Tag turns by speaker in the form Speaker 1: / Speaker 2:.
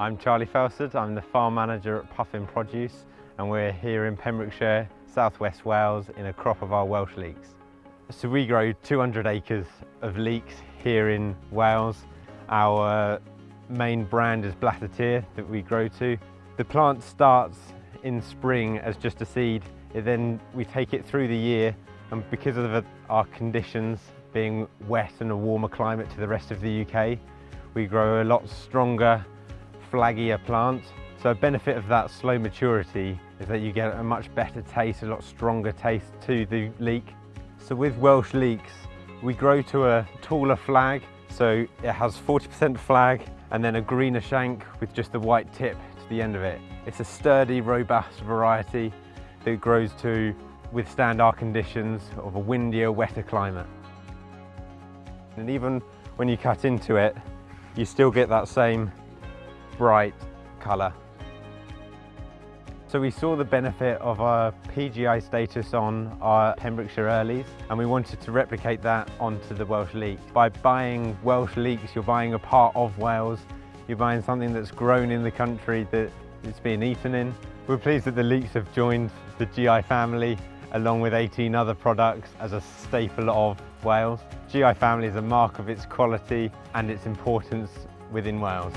Speaker 1: I'm Charlie Felsford, I'm the farm manager at Puffin Produce and we're here in Pembrokeshire, southwest Wales in a crop of our Welsh leeks. So we grow 200 acres of leeks here in Wales. Our main brand is Blas y Tir that we grow to. The plant starts in spring as just a seed, it then we take it through the year and because of our conditions being wet and a warmer climate to the rest of the UK, we grow a lot stronger flaggier plant. So a benefit of that slow maturity is that you get a much better taste, a lot stronger taste to the leek. So with Welsh leeks, we grow to a taller flag. So it has 40% flag and then a greener shank with just the white tip to the end of it. It's a sturdy, robust variety that grows to withstand our conditions of a windier, wetter climate. And even when you cut into it, you still get that same bright colour. So we saw the benefit of our PGI status on our Pembrokeshire Earlies and we wanted to replicate that onto the Welsh leek. By buying Welsh leeks, you're buying a part of Wales, you're buying something that's grown in the country that it's being eaten in. We're pleased that the leeks have joined the GI family along with 18 other products as a staple of Wales. GI family is a mark of its quality and its importance within Wales.